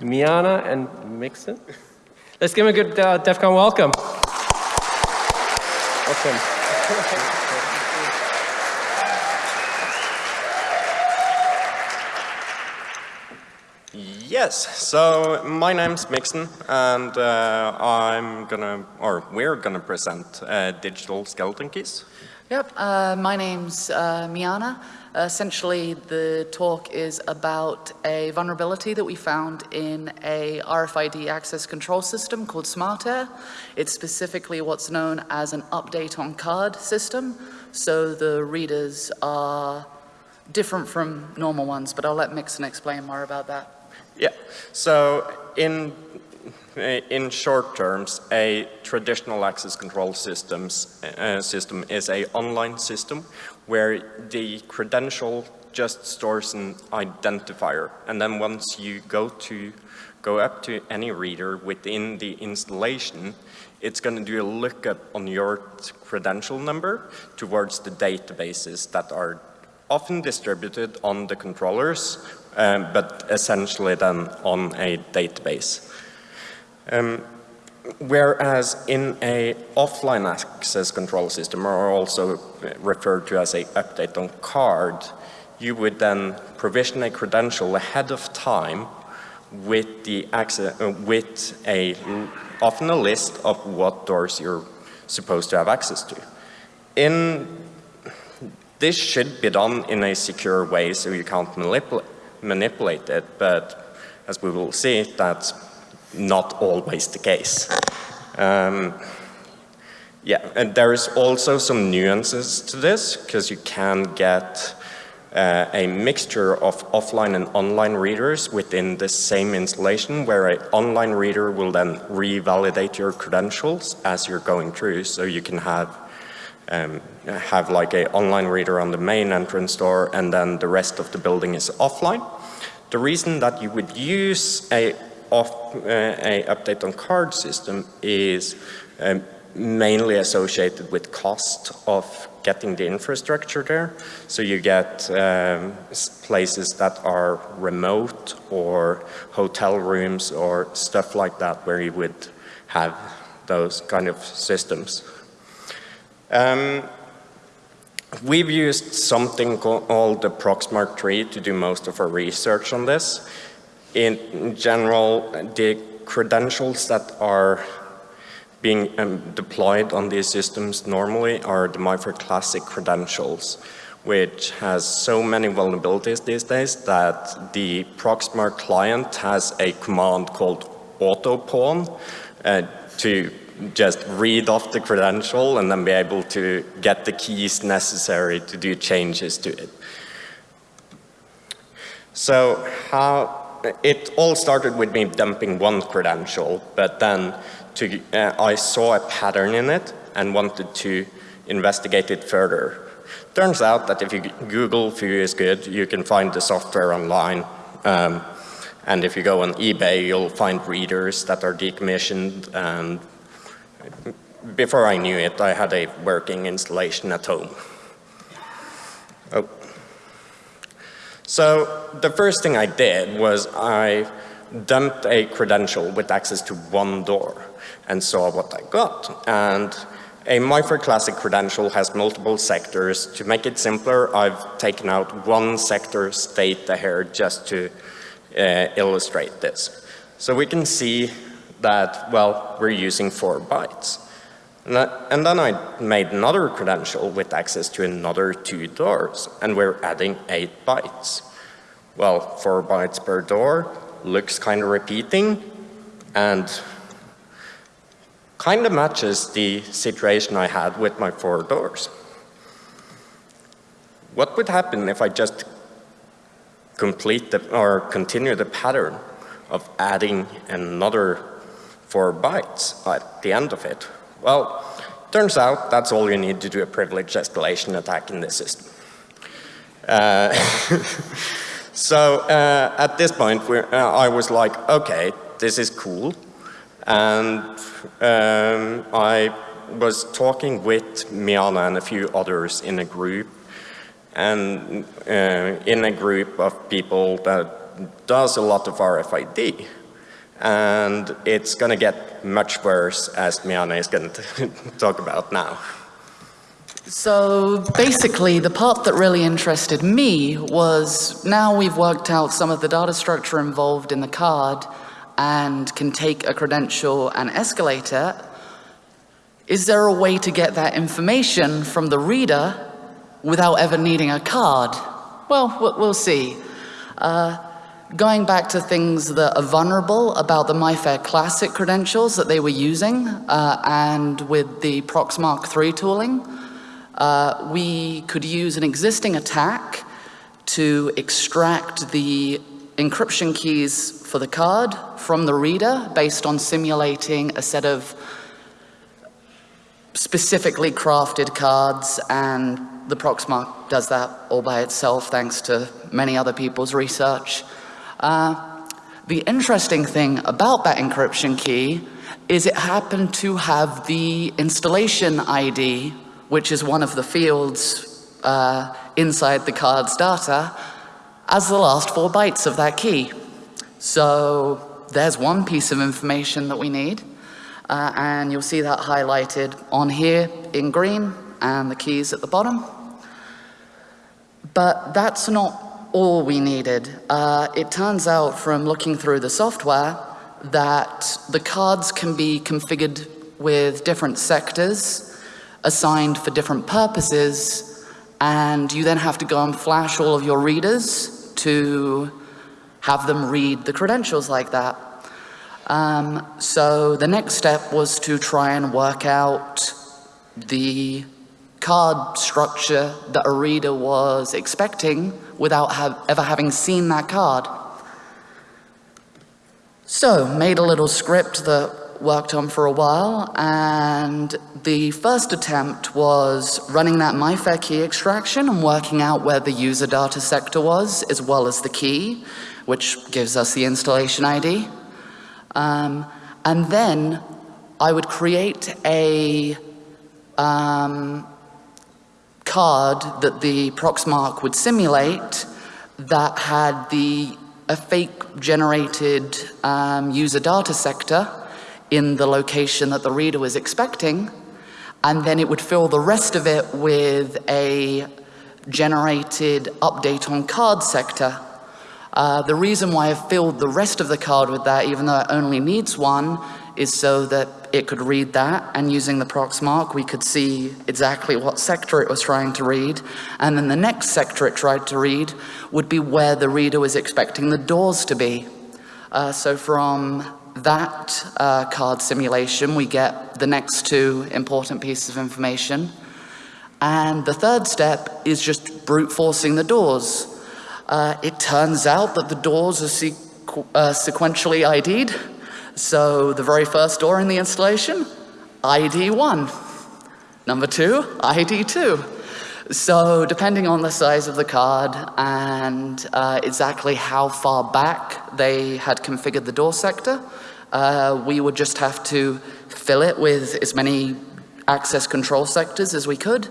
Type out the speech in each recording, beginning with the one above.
Miana and Mixon. Let's give them a good uh, DEF CON welcome. Welcome. Yes, so my name's Mixon and uh, I'm gonna, or we're gonna present uh, digital skeleton keys. Yep, uh, my name's uh, Miana. Essentially, the talk is about a vulnerability that we found in a RFID access control system called SmartAir. It's specifically what's known as an update on card system. So the readers are different from normal ones, but I'll let Mixon explain more about that. Yeah, so in, in short terms, a traditional access control systems, uh, system is a online system where the credential just stores an identifier. And then once you go to go up to any reader within the installation, it's going to do a lookup on your credential number towards the databases that are often distributed on the controllers um, but essentially then on a database. Um, whereas in a offline access control system, or also referred to as a update on card, you would then provision a credential ahead of time with the access, uh, with a often a list of what doors you're supposed to have access to. In this should be done in a secure way so you can't manipulate manipulate it, but as we will see, that's not always the case. Um, yeah, and there is also some nuances to this, because you can get uh, a mixture of offline and online readers within the same installation, where an online reader will then revalidate your credentials as you're going through, so you can have um, have like a online reader on the main entrance door and then the rest of the building is offline. The reason that you would use a, off, uh, a update on card system is um, mainly associated with cost of getting the infrastructure there. So you get um, places that are remote or hotel rooms or stuff like that where you would have those kind of systems. Um, we've used something called the Proxmark tree to do most of our research on this. In general, the credentials that are being um, deployed on these systems normally are the MIFARE Classic credentials, which has so many vulnerabilities these days that the Proxmark client has a command called autopawn uh, to just read off the credential and then be able to get the keys necessary to do changes to it. So how, it all started with me dumping one credential, but then to, uh, I saw a pattern in it and wanted to investigate it further. Turns out that if you Google Foo is good, you can find the software online. Um, and if you go on eBay, you'll find readers that are decommissioned and before I knew it, I had a working installation at home. Oh. So the first thing I did was I dumped a credential with access to one door and saw what I got. And a MIFARE Classic credential has multiple sectors. To make it simpler, I've taken out one sector state here just to uh, illustrate this. So we can see that, well, we're using four bytes. And, then I made another credential with access to another two doors, and we're adding eight bytes. Well, four bytes per door looks kind of repeating, and kind of matches the situation I had with my four doors. What would happen if I just complete the, or continue the pattern of adding another four bytes at the end of it. Well, turns out that's all you need to do a privilege escalation attack in this system. Uh, so uh, at this point, uh, I was like, okay, this is cool. And um, I was talking with Miana and a few others in a group and uh, in a group of people that does a lot of RFID. And it's going to get much worse, as Miana is going to talk about now. So basically, the part that really interested me was now we've worked out some of the data structure involved in the card and can take a credential and escalate it. Is there a way to get that information from the reader without ever needing a card? Well, we'll see. Uh, going back to things that are vulnerable about the MyFair Classic credentials that they were using, uh, and with the Proxmark 3 tooling, uh, we could use an existing attack to extract the encryption keys for the card from the reader based on simulating a set of specifically crafted cards and the Proxmark does that all by itself thanks to many other people's research. Uh, the interesting thing about that encryption key is it happened to have the installation ID, which is one of the fields uh, inside the card's data, as the last four bytes of that key. So there's one piece of information that we need. Uh, and you'll see that highlighted on here in green and the keys at the bottom. But that's not all we needed. Uh, it turns out from looking through the software that the cards can be configured with different sectors assigned for different purposes and you then have to go and flash all of your readers to have them read the credentials like that. Um, so the next step was to try and work out the card structure that a reader was expecting without have, ever having seen that card. So, made a little script that worked on for a while, and the first attempt was running that MyFair key extraction and working out where the user data sector was, as well as the key, which gives us the installation ID. Um, and then I would create a um, card that the Proxmark would simulate that had the a fake generated um, user data sector in the location that the reader was expecting, and then it would fill the rest of it with a generated update on card sector. Uh, the reason why I filled the rest of the card with that, even though it only needs one, is so that it could read that, and using the Proxmark, we could see exactly what sector it was trying to read, and then the next sector it tried to read would be where the reader was expecting the doors to be. Uh, so from that uh, card simulation, we get the next two important pieces of information. And the third step is just brute forcing the doors. Uh, it turns out that the doors are sequ uh, sequentially ID'd. So the very first door in the installation, ID 1. Number two, ID 2. So depending on the size of the card and uh, exactly how far back they had configured the door sector, uh, we would just have to fill it with as many access control sectors as we could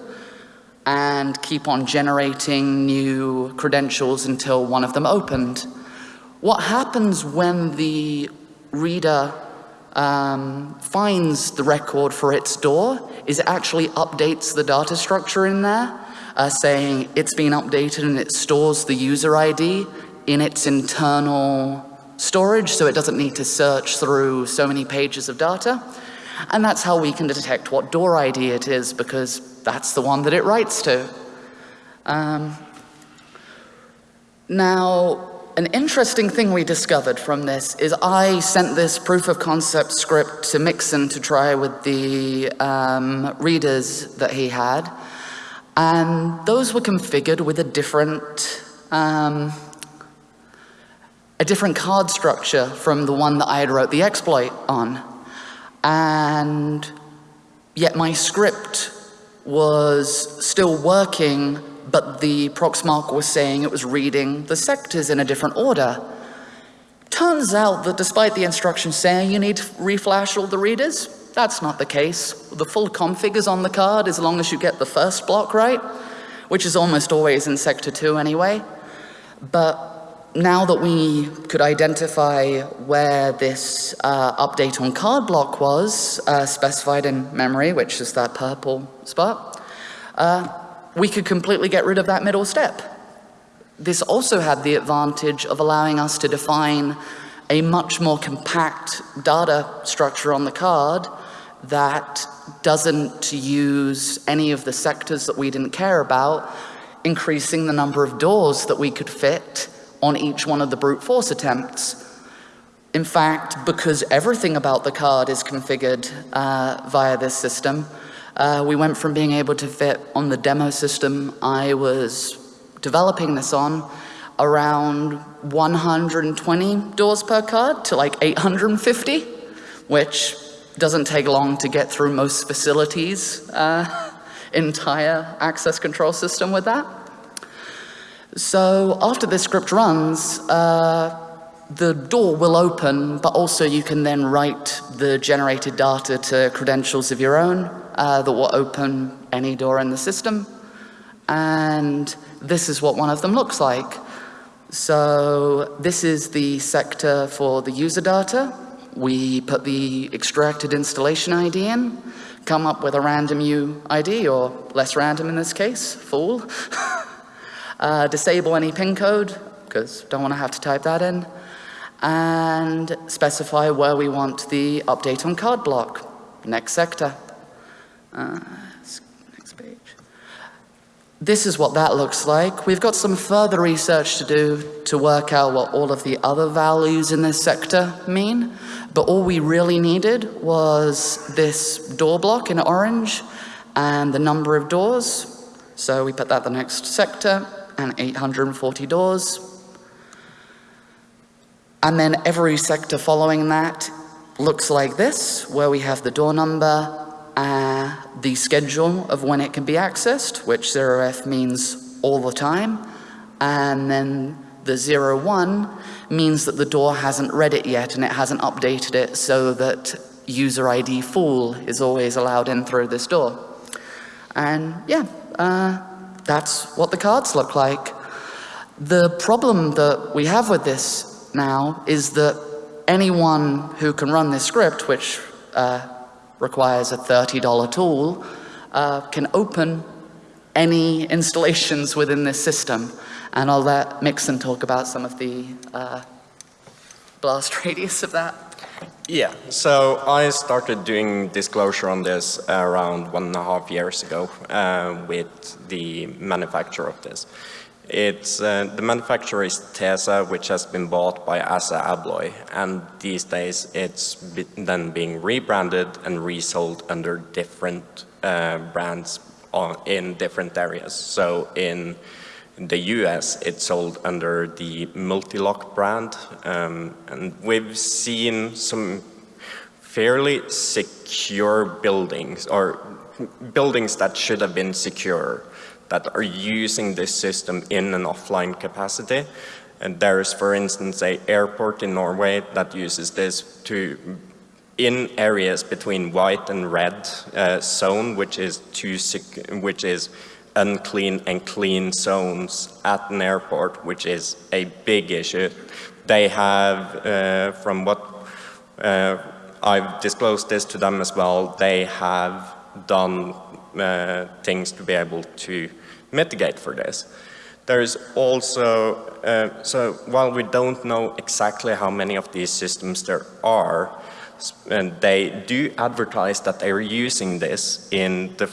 and keep on generating new credentials until one of them opened. What happens when the reader um, finds the record for its door is it actually updates the data structure in there, uh, saying it's been updated and it stores the user ID in its internal storage so it doesn't need to search through so many pages of data. And that's how we can detect what door ID it is because that's the one that it writes to. Um, now, an interesting thing we discovered from this is I sent this proof of concept script to Mixon to try with the um, readers that he had. And those were configured with a different, um, a different card structure from the one that I had wrote the exploit on. And yet my script was still working, but the Proxmark was saying it was reading the sectors in a different order. Turns out that despite the instructions saying you need to reflash all the readers, that's not the case. The full config is on the card as long as you get the first block right, which is almost always in sector two anyway. But now that we could identify where this uh, update on card block was uh, specified in memory, which is that purple spot, uh, we could completely get rid of that middle step. This also had the advantage of allowing us to define a much more compact data structure on the card that doesn't use any of the sectors that we didn't care about, increasing the number of doors that we could fit on each one of the brute force attempts. In fact, because everything about the card is configured uh, via this system, uh, we went from being able to fit on the demo system I was developing this on around 120 doors per card to like 850, which doesn't take long to get through most facilities' uh, entire access control system with that. So after this script runs, uh, the door will open, but also you can then write the generated data to credentials of your own uh, that will open any door in the system. And this is what one of them looks like. So this is the sector for the user data. We put the extracted installation ID in, come up with a random UID, or less random in this case, fool. uh, disable any pin code, because don't want to have to type that in, and specify where we want the update on card block. Next sector. Next page. This is what that looks like. We've got some further research to do to work out what all of the other values in this sector mean, but all we really needed was this door block in orange and the number of doors. So we put that the next sector and 840 doors. And then every sector following that looks like this, where we have the door number, uh, the schedule of when it can be accessed, which 0f means all the time, and then the 01 means that the door hasn't read it yet and it hasn't updated it so that user ID fool is always allowed in through this door. And yeah, uh, that's what the cards look like. The problem that we have with this now is that anyone who can run this script, which uh, requires a $30 tool, uh, can open any installations within this system. And I'll let Mixon talk about some of the uh, blast radius of that. Yeah, so I started doing disclosure on this around one and a half years ago uh, with the manufacturer of this. It's, uh, the manufacturer is Tesa, which has been bought by Asa Abloy, and these days it's then being rebranded and resold under different uh, brands on, in different areas. So in the US, it's sold under the Multilock brand, um, and we've seen some fairly secure buildings, or buildings that should have been secure, that are using this system in an offline capacity. And there is, for instance, a airport in Norway that uses this to in areas between white and red uh, zone, which is too which is unclean and clean zones at an airport, which is a big issue. They have, uh, from what uh, I've disclosed this to them as well, they have done things to be able to mitigate for this. There is also, uh, so while we don't know exactly how many of these systems there are, and they do advertise that they're using this in, the,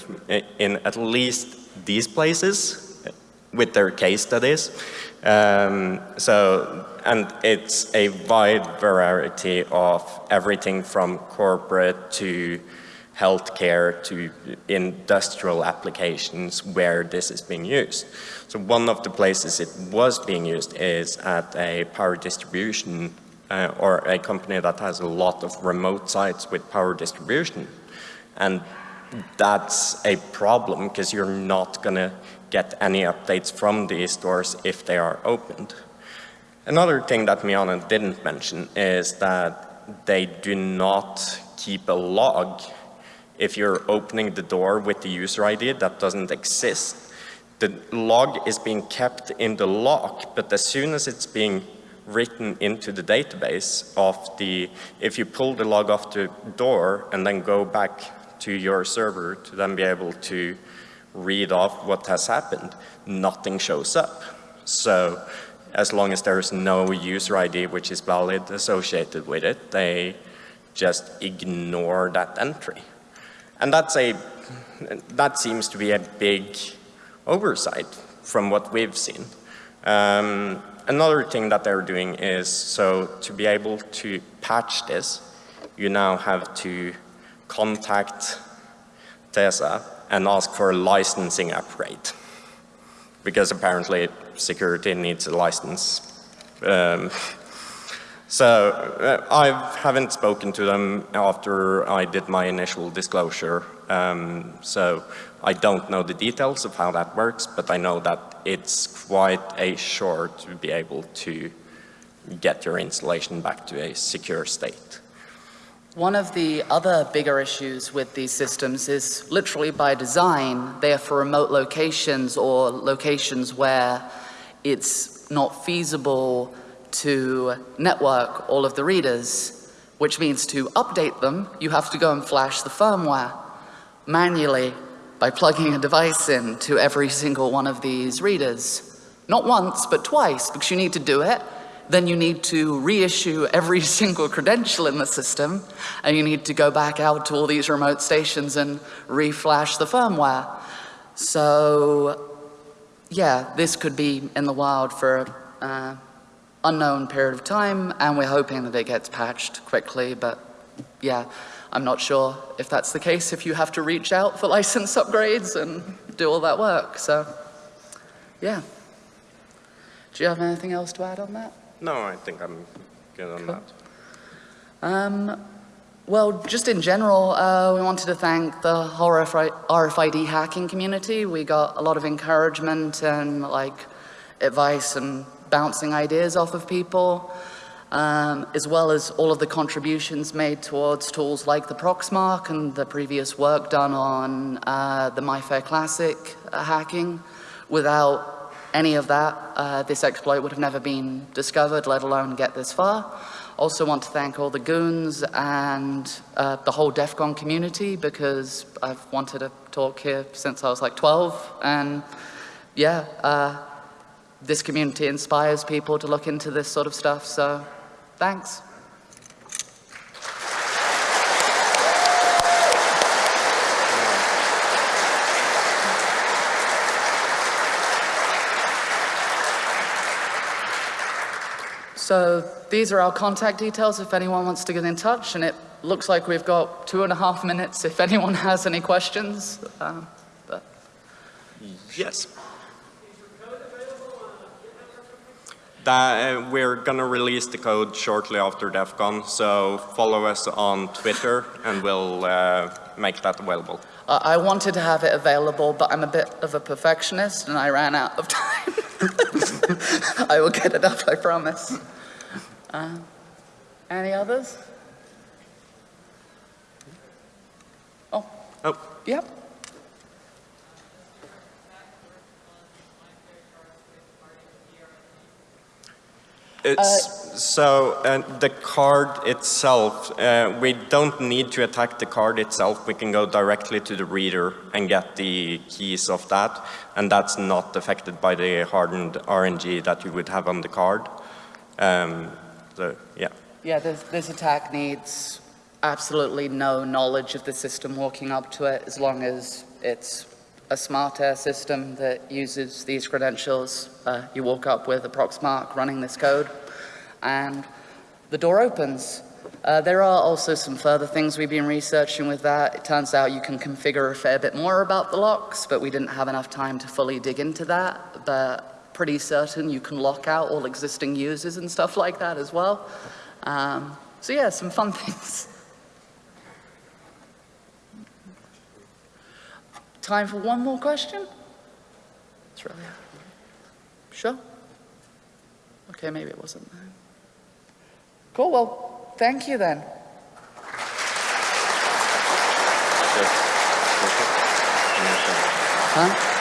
in at least these places with their case studies. Um, so, and it's a wide variety of everything from corporate to healthcare to industrial applications where this is being used. So one of the places it was being used is at a power distribution uh, or a company that has a lot of remote sites with power distribution. And that's a problem because you're not going to get any updates from these stores if they are opened. Another thing that Miana didn't mention is that they do not keep a log if you're opening the door with the user ID that doesn't exist. the log is being kept in the lock, but as soon as it's being written into the database of the, if you pull the log off the door and then go back to your server to then be able to read off what has happened, nothing shows up. So as long as there is no user ID which is valid associated with it, they just ignore that entry. And that's a, that seems to be a big oversight from what we've seen. Um, another thing that they're doing is, so to be able to patch this, you now have to contact TESA and ask for a licensing upgrade. Because apparently security needs a license. Um, so uh, I haven't spoken to them after I did my initial disclosure. Um, so I don't know the details of how that works, but I know that it's quite a chore to be able to get your installation back to a secure state. One of the other bigger issues with these systems is literally by design, they are for remote locations or locations where it's not feasible to network all of the readers, which means to update them, you have to go and flash the firmware manually by plugging a device in to every single one of these readers. Not once, but twice, because you need to do it then you need to reissue every single credential in the system, and you need to go back out to all these remote stations and reflash the firmware. So, yeah, this could be in the wild for uh, unknown period of time, and we're hoping that it gets patched quickly, but yeah, I'm not sure if that's the case, if you have to reach out for license upgrades and do all that work, so yeah. Do you have anything else to add on that? No, I think I'm good on that. Um, well, just in general, uh, we wanted to thank the whole RFID hacking community. We got a lot of encouragement and like advice and bouncing ideas off of people, um, as well as all of the contributions made towards tools like the Proxmark and the previous work done on uh, the MyFair Classic uh, hacking. Without any of that, uh, this exploit would have never been discovered, let alone get this far. Also want to thank all the goons and uh, the whole DEF CON community because I've wanted to talk here since I was like 12 and yeah, uh, this community inspires people to look into this sort of stuff, so thanks. So these are our contact details if anyone wants to get in touch, and it looks like we've got two and a half minutes if anyone has any questions. Uh, but. Yes. That, uh, we're going to release the code shortly after DEF CON, so follow us on Twitter and we'll uh, make that available. I wanted to have it available, but I'm a bit of a perfectionist and I ran out of time. I will get it up, I promise. Uh, any others? Oh. Oh. Yep. So uh, the card itself, uh, we don't need to attack the card itself. We can go directly to the reader and get the keys of that. And that's not affected by the hardened RNG that you would have on the card. Um, so, yeah. Yeah, this, this attack needs absolutely no knowledge of the system walking up to it as long as it's a smart air system that uses these credentials. Uh, you walk up with a Proxmark running this code and the door opens. Uh, there are also some further things we've been researching with that. It turns out you can configure a fair bit more about the locks, but we didn't have enough time to fully dig into that. But pretty certain you can lock out all existing users and stuff like that as well. Um, so yeah, some fun things. Time for one more question? It's really Sure? Okay, maybe it wasn't. Cool, well, thank you then. Huh?